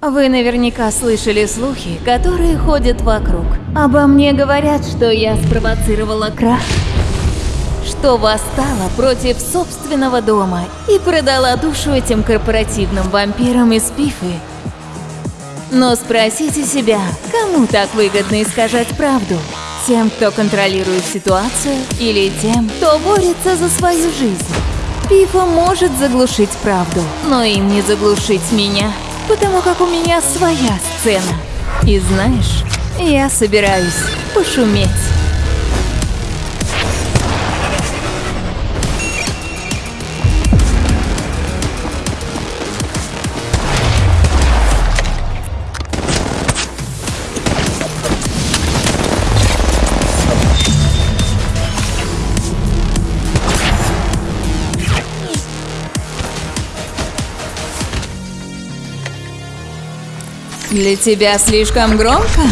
Вы наверняка слышали слухи, которые ходят вокруг. Обо мне говорят, что я спровоцировала крах, что восстала против собственного дома и продала душу этим корпоративным вампирам из Пифы. Но спросите себя, кому так выгодно искажать правду? Тем, кто контролирует ситуацию, или тем, кто борется за свою жизнь? Пифа может заглушить правду, но им не заглушить меня, потому как у меня своя сцена. И знаешь, я собираюсь пошуметь. Для тебя слишком громко?